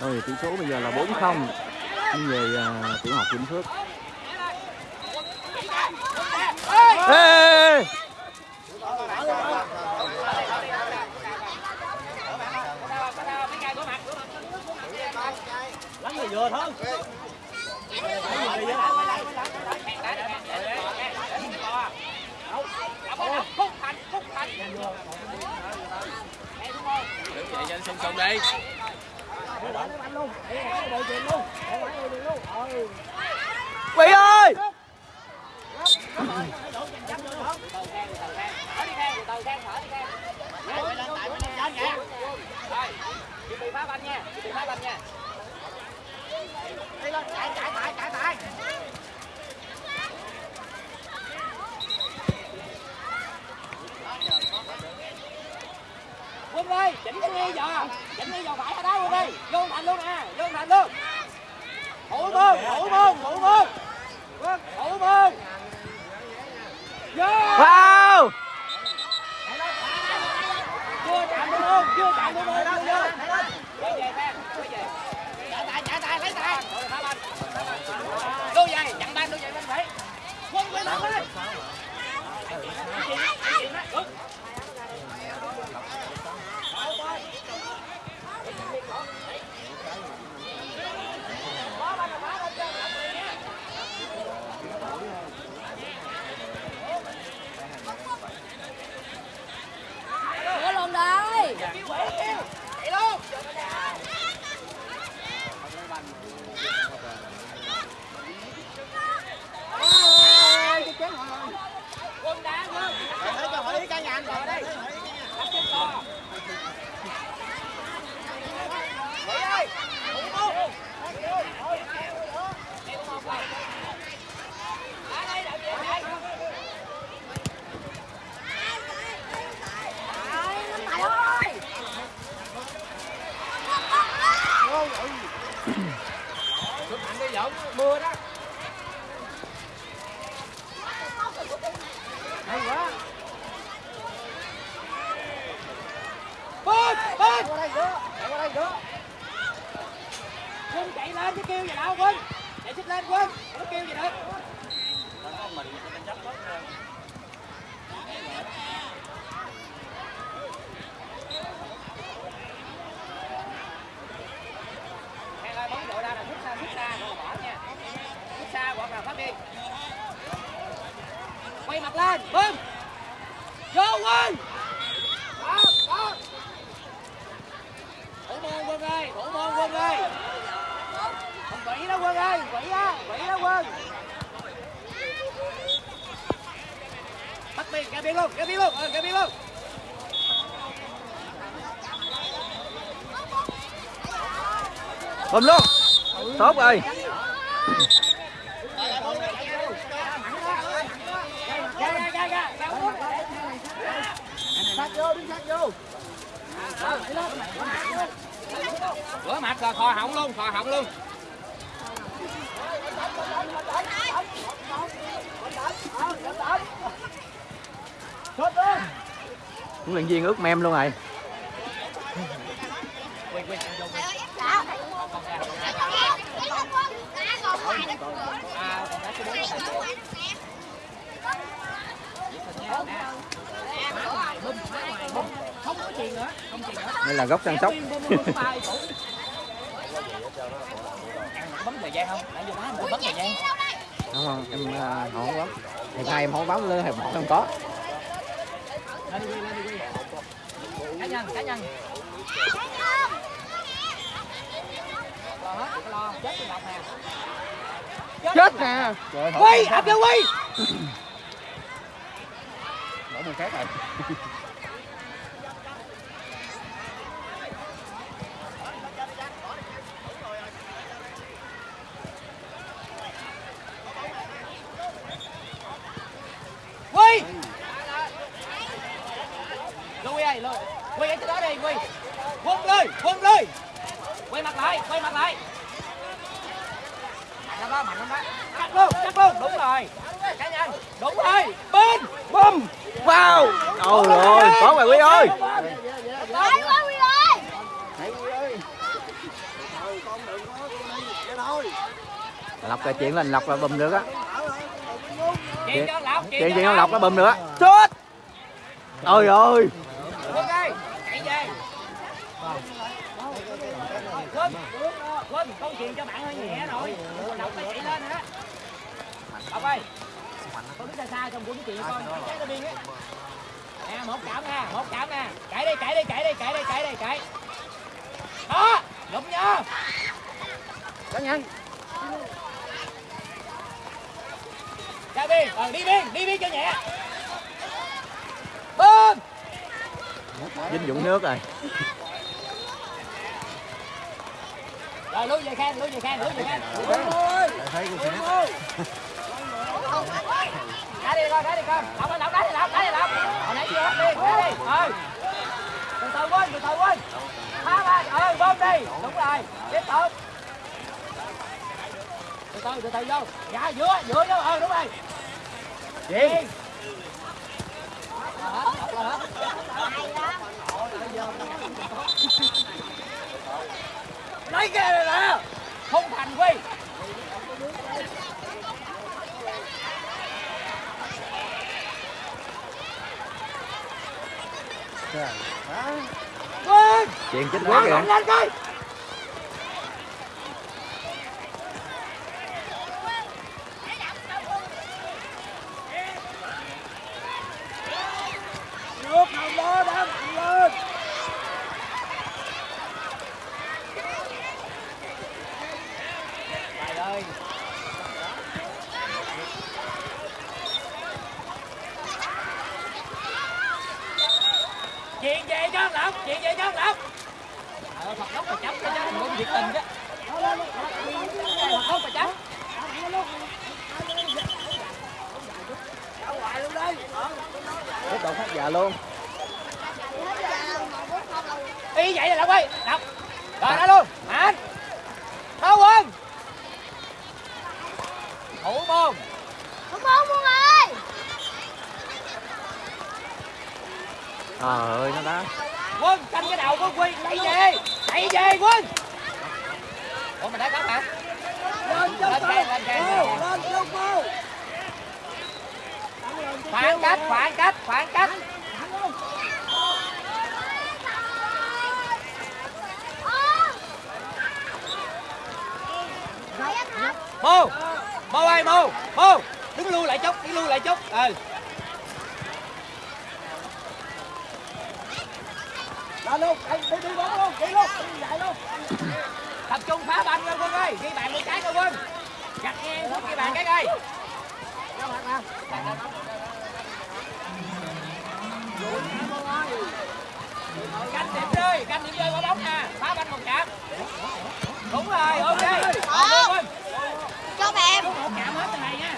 rồi tỷ số bây giờ là 4-0 nhưng về à, tiểu học Vĩnh Phước. Ê, lắm người vừa thôi cho anh sung sung đi Quỷ ơi quân ơi chỉnh cái nghi giờ chỉnh phải vô thành luôn nè vô thành luôn thủ môn thủ môn thủ môn thủ môn vào chưa chạm thủ môn chưa chạm thủ môn chưa quay về phan quay về trả tài trả tài lấy tài đôi giày chặn banh đôi giày bên phải quân quay lên lên Moura. Bắt ra biên luôn, ra biên luôn, ờ, ra biên luôn bấm luôn tốt rồi Rửa mặt rồi, khò họng luôn, khò họng luôn. Huấn luyện viên ướt mem luôn rồi. Đây là góc săn sóc Bấm, thời gian không? Nãy bấm thời gian không không em à, họ không bấm. Hiệp hai em không bấm lên hiệp một không có Lên đi, lên đi, Cá nhân, cá nhân. Lo hết, đừng có lo, chết tôi đọc nè chết nè Quy, ập vô Quy đổ một khác rồi đây luôn quay ở chỗ đó đi quay quân lên quân lên quay mặt lại quay mặt lại. Mạnh lắm đó mạnh lắm đó cắt luôn cắt luôn. Đúng rồi. Cá nhân. Đúng rồi. Bên bum vào ôi rồi có bài quý ơi. Hay quá Huy ơi. lọc cái chuyện lên lọc là bùm được á. Chuyện cho lọc chuyện lọc nó bùm nữa chết. Ôi ơi quân ơi chạy về quân chuyện cho bạn hơi nhẹ rồi. Lộc nó chạy lên hả? Lộc ơi. Con đứng xa xa trong cuốn chuyện con? Cháy nó điên á nè, một cảm nè một cảm nè chạy đi chạy đi chạy đi chạy đi chạy đi, chạy. Đó, lụm nhớ cá nhân ra biên ờ đi biên đi biên cho nhẹ. Bơm dinh dụng nước rồi. Rồi lui về khen lui về khen lui về khen. Đá đi con đá đi con. Lọc lọc đá đi lọc đá đi lọc. Hồi nãy chưa hết đi đá đi. Ừ từ từ quên từ từ quên. Phá ba ừ bơm đi. Đúng rồi. Tiếp tục. Từ từ từ từ vô. Dạ giữa giữa vô. Ừ đúng rồi. Gì lấy kia này nè không thành quy chuyện chết mạnh kìa lên coi! Nước không đó đã mạnh lên! Trời ơi! Chuyện về cho lộc, chuyện về cho lộc! Ờ, Phật đốc mà chấp thiệt tình chứ. Đốc mà chấp. tiếp tục phát dạ luôn Y vậy là Lộc ơi, Lộc. Rồi đó luôn, Mạnh. Thao quân. Thủ môn. Không không Quân ơi. trời ơi nó đá Quân, canh cái đầu của Quy, chạy về. Chạy về Quân. Ủa mình đã có hả? Lên khen, lên khen. Khoảng cách, khoảng cách, khoảng cách. Mô, Mô ơi, Mô, Mô. Đứng lui lại chút, đứng lui lại chút. Ừ. Lên luôn, đi đi bóng luôn, đi luôn, đi chạy luôn. Tập trung phá banh lên Quân ơi, ghi bàn một cái coi Quân. Gạch ngang xuống ghi bàn cái coi. Canh điểm rơi, canh điểm rơi quả bóng nè, phá banh một chạm. Đúng rồi, ok. Ok Quân. Cho mẹ. Một chạm hết này nha.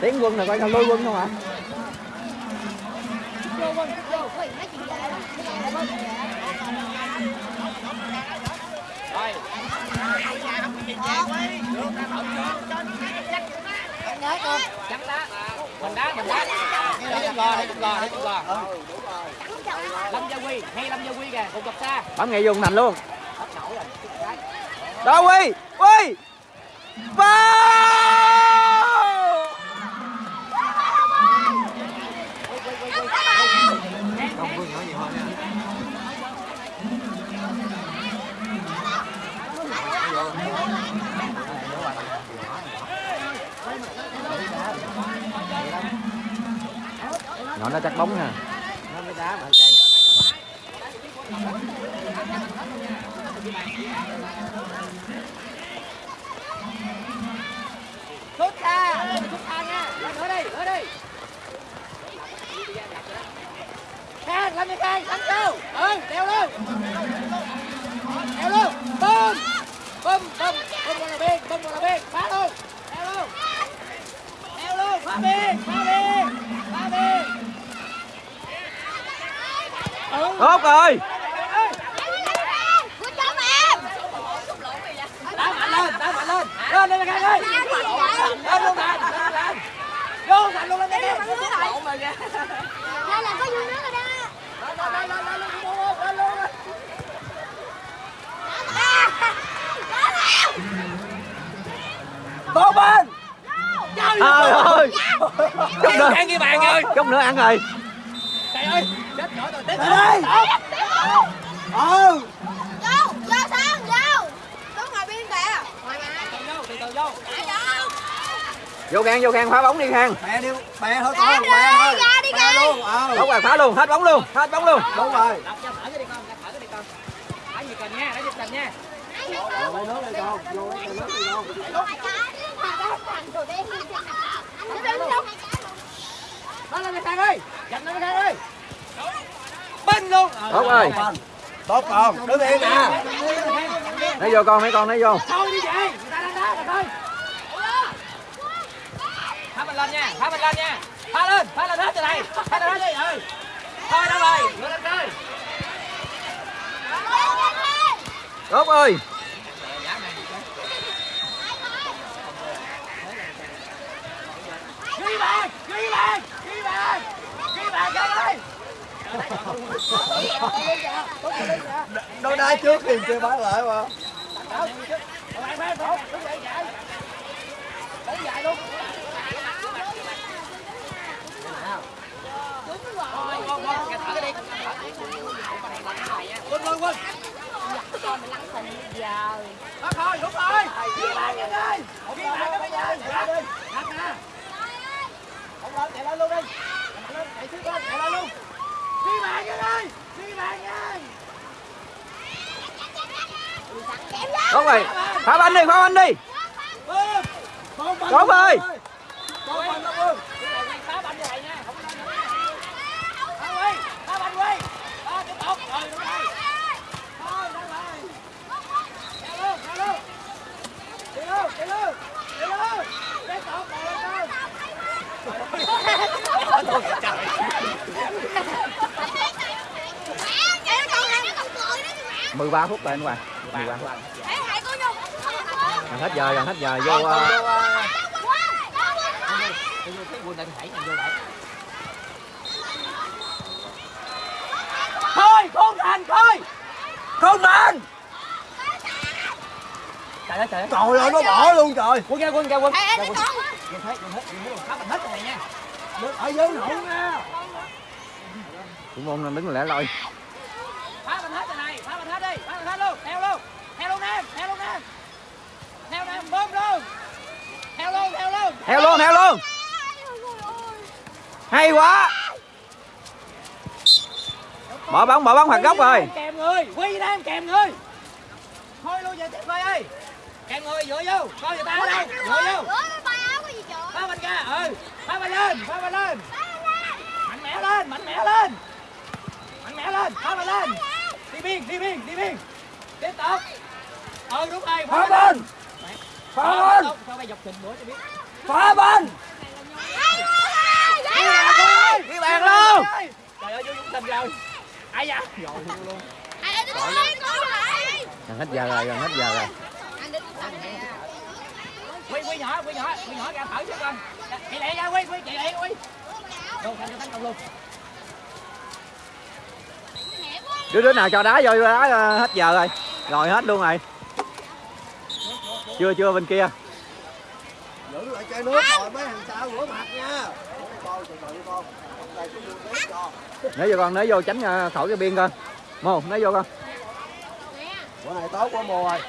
tiến quân là coi sao lui quân không hả Ui, nói chuyện về đó. Rồi. Nhớ con. Chắn đá. Mình đá, mình đá. Để chung gò, để chung gò, để chung gò. Lâm Gia Quy, hay Lâm Gia Quy kìa, cùng cặp xa. bấm nghệ dùng thành luôn đó quy quy vào nó nó chắc bóng nha nó mới đá mà chạy Sút ra sút ra nha. Lên nữa đi, nữa đi. Khang, lên đi Khang, đánh kêu Ừ, đeo luôn. Đeo luôn. Bơm. Bơm, bơm, bơm vào là biên, bơm vào là biên. Phá luôn. Đeo luôn, phá biên, phá biên, phá biên tốt rồi đá mạnh lên đá mạnh lên lên lên lên ơi vậy? lên luôn lên lên vô thành luôn lên lên lên Đây là có vui nước rồi đó. lên lên lên lên luôn lên luôn tốt bên trời ơi chút nữa ăn ghi bàn rồi chút nữa ăn rồi trời ơi tiếp đây ừ. Vô, vô sao? Vô. Đứng ngoài biên kìa. từ vô từ từ vô. Vô. Khang vô khang phá bóng đi khang bè đi bè thôi con đi, bè thôi. ra đi luôn ờ tốt rồi phá luôn hết bóng luôn hết bóng luôn. Đúng rồi. Đọc cho thở cái đi con thở cái đi con. Thở gì cần nha thở gì cần nha. Vô nước đi con vô nước đi con lên lên khang ơi chặt lên khang ơi bên luôn. Tốt rồi. Tốt con đứng yên nè. Lấy vô con mấy con lấy vô. Thôi đi về người ta đang đá rồi thôi. Phá mình lên nha phá mình lên nha. Phá lên phá lên hết từ này. Phá lên hết đi. Ừ. Thôi đâu rồi? Ngửa lên chơi tốt ơi ghi bàn ghi bàn ghi bàn ghi bàn khang ơi nó đá trước thì chưa bán lại mà bạn phá tốt đứng dậy chạy đứng dậy Thôi, thôi, đúng rồi. Ghi bàn nhanh đi. Ghi bàn cái bây giờ. Đặt đi. Đặt nè. Không lên, chạy lên luôn đi. Chạy lên, chạy trước lên, chạy lên luôn. Ghi bàn nhanh đi. Tốt rồi phá banh đi. Phá banh đi Quân. Con banh. tốt rồi Con banh đó, Quân. Phá banh như vậy nha. Không lên nữa. Phá Quy. Phá banh Quy. Đó, tiếp tục. Rồi, đúng rồi. Thôi, ra lại. Chạy luôn, chạy luôn. Chạy luôn, chạy luôn. Chạy luôn. Tiếp tục, còn lên thôi. 13 phút rồi anh Hoàng 13 phút gần hết giờ gần hết giờ vô lại thôi không thành thôi. Không thành. Trời ơi trời ơi. Trời ơi nó bỏ luôn trời. Quân ra quân ra quân. Ra anh quân. con. quân hết quân hết quân hết hết rồi nha ở dưới hậu nha. Môn đang đứng lẻ loi phá mình hết rồi này phá mình hết đi phá mình hết luôn theo luôn theo luôn nam theo luôn nam theo nam bơm luôn theo luôn theo luôn theo luôn. Hay quá. Bỏ bóng bỏ bóng phạt góc rồi. Kèm người quy nam kèm người. Thôi luôn về tiếp coi ơi. Kèm người dựa vô. Coi người ta ở đâu. Dựa vô. Phá mình ra ừ. Phá mình lên phá mình lên. Mạnh mẽ lên mạnh mẽ lên. Mạnh mẽ lên phá mình lên. Đi biên đi biên đi biên. Tiếp tục. Ừ đúng rồi phá bên. phá bên. cho bay dọc trình bữa cho biết phá bên! Ghi bàn luôn! Trời ơi vô dũng tình rồi. Ai da? Rồi luôn gần hết giờ rồi gần hết giờ rồi. Quy quy nhỏ quy nhỏ quy nhỏ ra thở cho con. Chạy lẹ ra quy quy chạy lẹ quy. Vô thành cho tấn công luôn. Đứa đứa nào cho đá vô đá ờ, hết giờ rồi. Rồi hết luôn rồi. Chưa chưa bên kia giữ lại chai nước rồi mấy thằng sau rửa mặt nha. Nếu vô con nếu vô tránh khỏi cái biên con mô nếu vô con. Bữa này tốt quá mùa rồi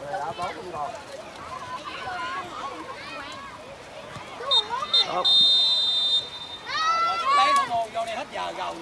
bữa này đã tốt. Không còn Tốt. lấy nó mồ vô đây hết giờ rồi